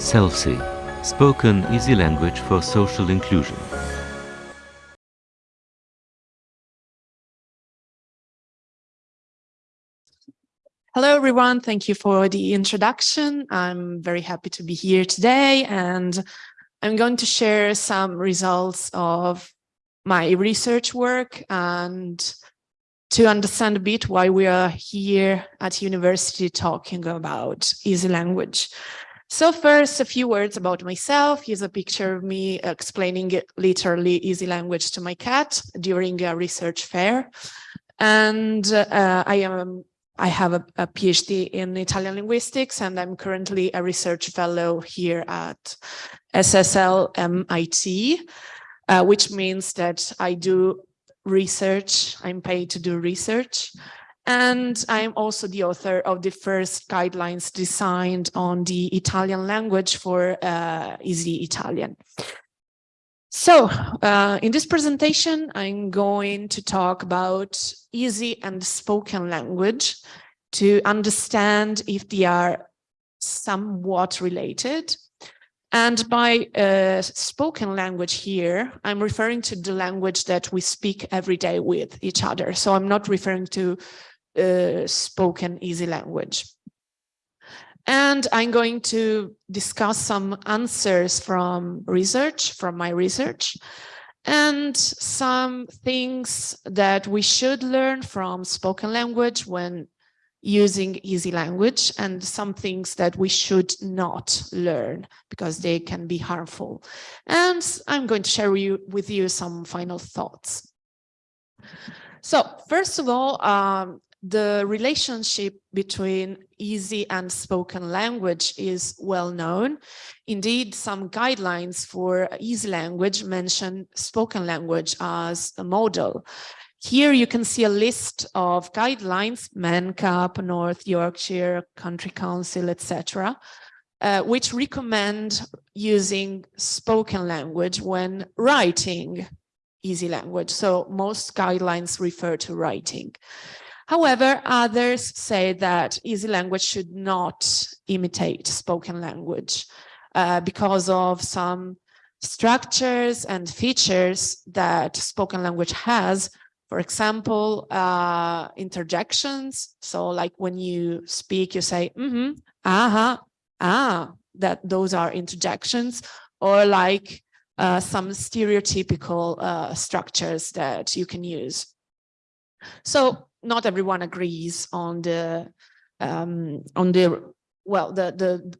SELSI, spoken easy language for social inclusion. Hello, everyone. Thank you for the introduction. I'm very happy to be here today, and I'm going to share some results of my research work and to understand a bit why we are here at university talking about easy language. So first, a few words about myself. Here's a picture of me explaining literally easy language to my cat during a research fair. And uh, I am I have a, a, PhD in Italian linguistics, and I'm currently a research fellow here at SSL MIT, uh, which means that I do research, I'm paid to do research. And I'm also the author of the first guidelines designed on the Italian language for uh, Easy Italian. So uh, in this presentation, I'm going to talk about easy and spoken language to understand if they are somewhat related. And by uh, spoken language here, I'm referring to the language that we speak every day with each other. So I'm not referring to uh, spoken easy language. And I'm going to discuss some answers from research, from my research, and some things that we should learn from spoken language when using easy language and some things that we should not learn because they can be harmful. And I'm going to share with you some final thoughts. So first of all, um, the relationship between easy and spoken language is well known. Indeed, some guidelines for easy language mention spoken language as a model. Here you can see a list of guidelines, MenCap, North Yorkshire, County Council, etc., uh, which recommend using spoken language when writing easy language. So most guidelines refer to writing. However, others say that easy language should not imitate spoken language uh, because of some structures and features that spoken language has. For example, uh, interjections. So like when you speak, you say, mm -hmm, uh -huh, ah, that those are interjections or like uh, some stereotypical uh, structures that you can use. So not everyone agrees on the um, on the well the the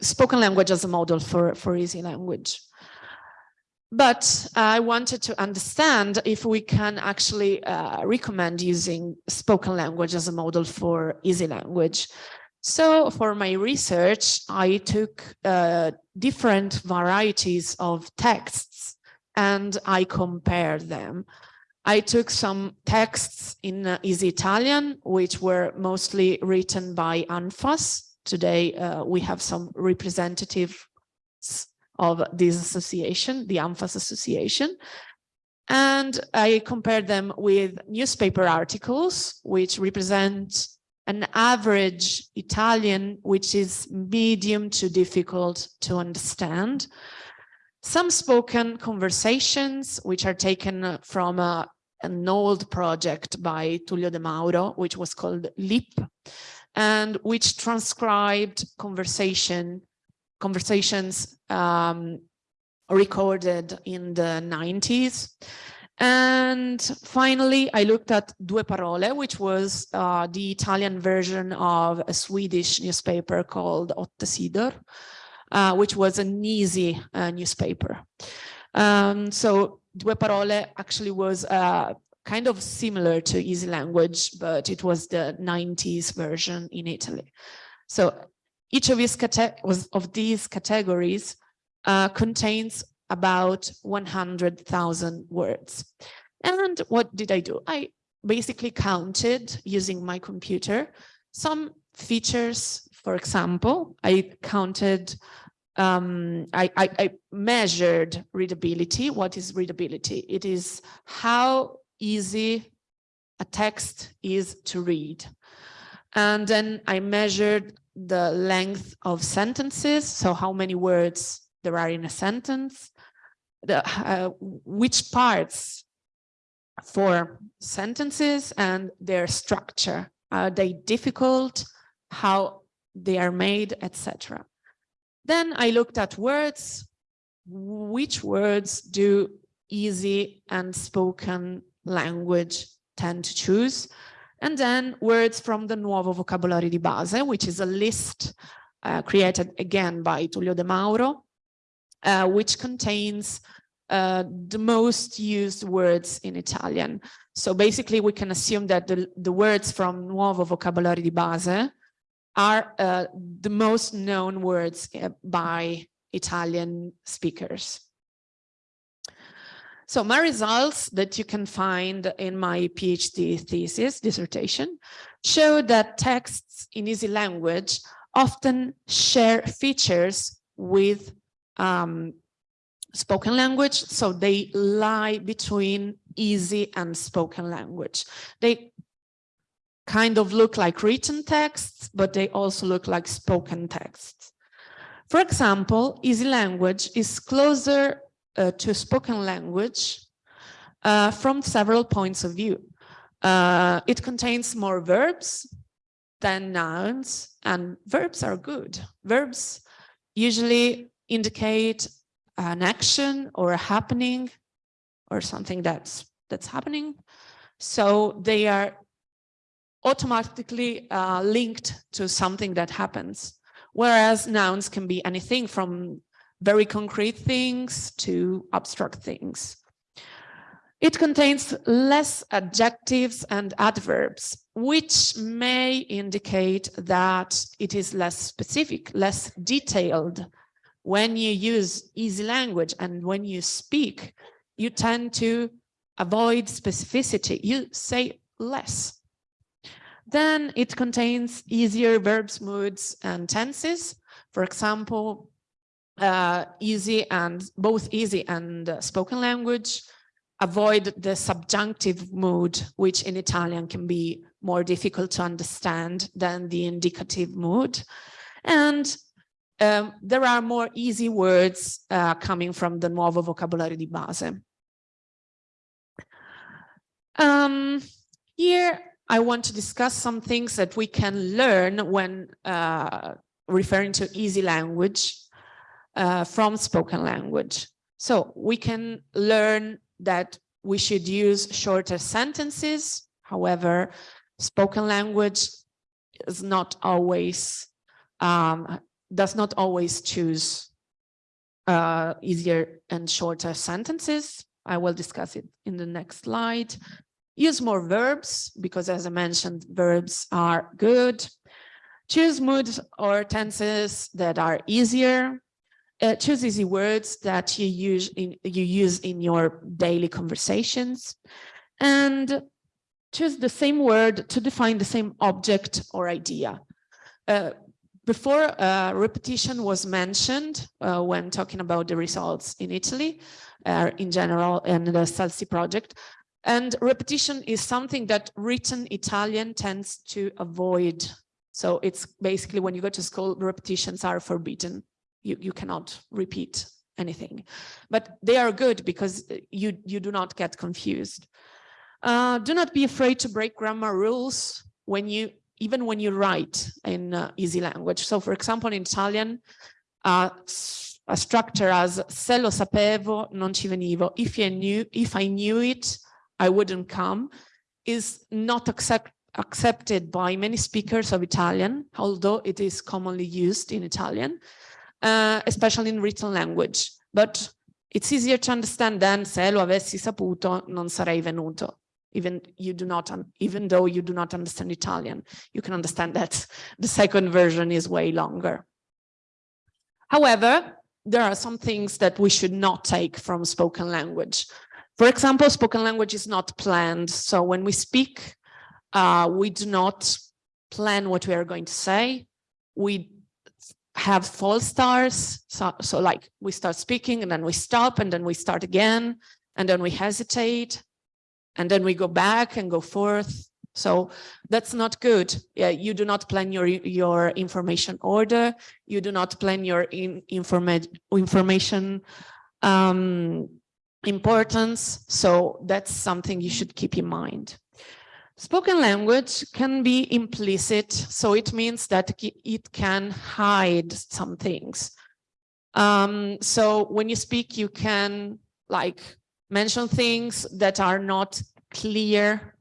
spoken language as a model for for easy language. But I wanted to understand if we can actually uh, recommend using spoken language as a model for easy language. So for my research, I took uh, different varieties of texts and I compared them. I took some texts in uh, Easy Italian, which were mostly written by ANFFAS. Today, uh, we have some representatives of this association, the ANFFAS Association. And I compared them with newspaper articles, which represent an average Italian, which is medium to difficult to understand. Some spoken conversations, which are taken from a, an old project by Tullio De Mauro, which was called LIP, and which transcribed conversation conversations um, recorded in the 90s. And finally, I looked at Due Parole, which was uh, the Italian version of a Swedish newspaper called Åtta Sidor, uh, which was an easy uh, newspaper. Um, so Due Parole actually was uh, kind of similar to Easy Language, but it was the 90s version in Italy. So each of these, of these categories uh, contains about 100,000 words. And what did I do? I basically counted using my computer some features for example, I counted, um, I, I, I measured readability. What is readability? It is how easy a text is to read. And then I measured the length of sentences, so how many words there are in a sentence, the, uh, which parts for sentences and their structure. Are they difficult? How they are made, etc. Then I looked at words. Which words do easy and spoken language tend to choose? And then words from the Nuovo Vocabolario di Base, which is a list uh, created again by Tullio De Mauro, uh, which contains uh, the most used words in Italian. So basically we can assume that the, the words from Nuovo Vocabolario di Base are uh, the most known words uh, by Italian speakers. So my results that you can find in my PhD thesis dissertation show that texts in easy language often share features with um, spoken language. So they lie between easy and spoken language. They kind of look like written texts, but they also look like spoken texts. For example, easy language is closer uh, to spoken language uh, from several points of view. Uh, it contains more verbs than nouns and verbs are good. Verbs usually indicate an action or a happening or something that's that's happening. So they are automatically uh, linked to something that happens. Whereas nouns can be anything from very concrete things to abstract things. It contains less adjectives and adverbs, which may indicate that it is less specific, less detailed. When you use easy language and when you speak, you tend to avoid specificity. You say less. Then it contains easier verbs, moods, and tenses. For example, uh, easy and both easy and uh, spoken language avoid the subjunctive mood, which in Italian can be more difficult to understand than the indicative mood. And um, there are more easy words uh, coming from the Nuovo Vocabolario di Base. Um, here, I want to discuss some things that we can learn when uh, referring to easy language uh, from spoken language. So we can learn that we should use shorter sentences. However, spoken language is not always, um, does not always choose uh, easier and shorter sentences. I will discuss it in the next slide. Use more verbs because as I mentioned, verbs are good. Choose moods or tenses that are easier. Uh, choose easy words that you use in you use in your daily conversations. And choose the same word to define the same object or idea. Uh, before uh, repetition was mentioned uh, when talking about the results in Italy uh, in general and the SELSI project and repetition is something that written Italian tends to avoid so it's basically when you go to school repetitions are forbidden you, you cannot repeat anything. But they are good because you, you do not get confused. Uh, do not be afraid to break grammar rules when you even when you write in uh, easy language. So for example, in Italian, uh, a structure as se lo sapevo, non ci venivo. If I knew, if I knew it, I wouldn't come, is not accept, accepted by many speakers of Italian, although it is commonly used in Italian uh, especially in written language. But it's easier to understand than se lo avessi saputo non sarei venuto. Even you do not, even though you do not understand Italian, you can understand that the second version is way longer. However, there are some things that we should not take from spoken language. For example, spoken language is not planned. So when we speak, uh, we do not plan what we are going to say. We have false starts. So, so like we start speaking and then we stop and then we start again and then we hesitate and then we go back and go forth. So that's not good. Yeah, you do not plan your your information order. You do not plan your in, informa information um, importance. So that's something you should keep in mind. Spoken language can be implicit, so it means that it can hide some things. Um, so when you speak, you can like mention things that are not clear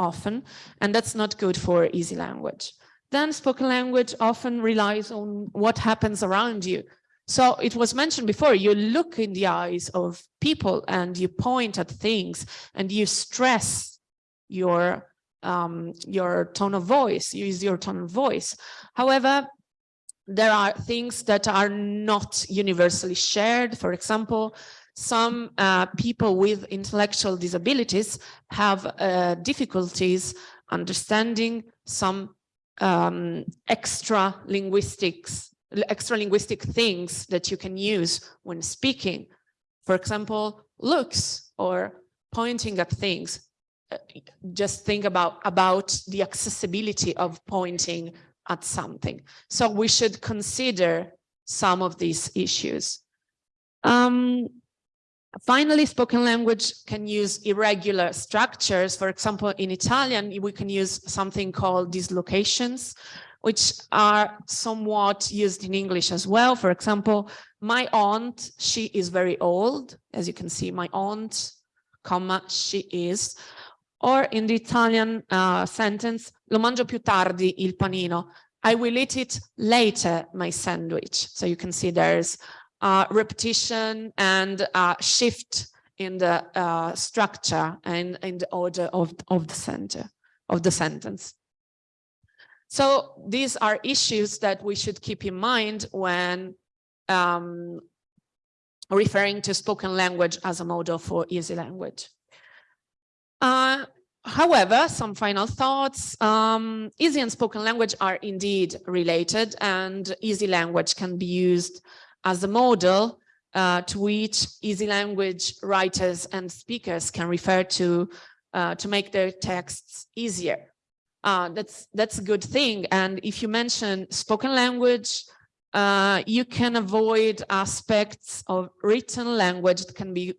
often, and that's not good for easy language. Then spoken language often relies on what happens around you. So it was mentioned before, you look in the eyes of people and you point at things and you stress your um, your tone of voice, use your tone of voice. However, there are things that are not universally shared. For example, some uh, people with intellectual disabilities have uh, difficulties understanding some um, extra linguistics, extra linguistic things that you can use when speaking. For example, looks or pointing at things just think about about the accessibility of pointing at something. So we should consider some of these issues. Um, finally, spoken language can use irregular structures. For example, in Italian, we can use something called dislocations, which are somewhat used in English as well. For example, my aunt, she is very old. As you can see, my aunt, comma, she is or in the Italian uh, sentence, lo mangio più tardi il panino. I will eat it later, my sandwich. So you can see there's uh, repetition and shift in the uh, structure and in the order of, of the center of the sentence. So these are issues that we should keep in mind when um, referring to spoken language as a model for easy language. Uh, however, some final thoughts. Um, easy and spoken language are indeed related and easy language can be used as a model uh, to which easy language writers and speakers can refer to uh, to make their texts easier. Uh, that's that's a good thing. And if you mention spoken language, uh, you can avoid aspects of written language that can be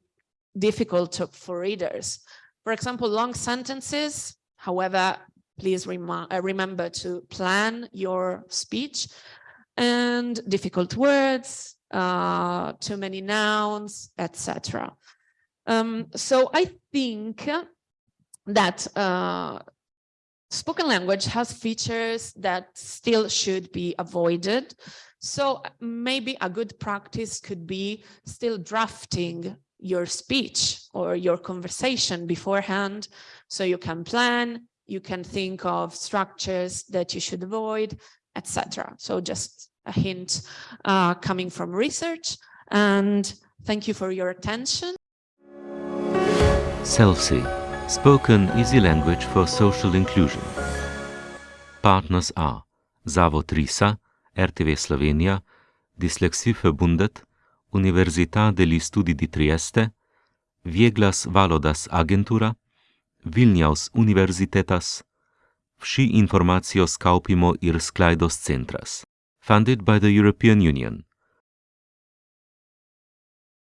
difficult to, for readers. For example, long sentences, however, please uh, remember to plan your speech and difficult words, uh, too many nouns, etc. Um, so I think that uh, spoken language has features that still should be avoided. So maybe a good practice could be still drafting your speech or your conversation beforehand so you can plan you can think of structures that you should avoid etc so just a hint uh, coming from research and thank you for your attention. SELSI Spoken Easy Language for Social Inclusion Partners are Zavod RISA, RTV Slovenija, Verbundet, Università degli Studi di Trieste, Vieglas Valodas Agentura, Vilnius Universitetas, Vsi informacios kaupimo ir sklaidos centras. Funded by the European Union.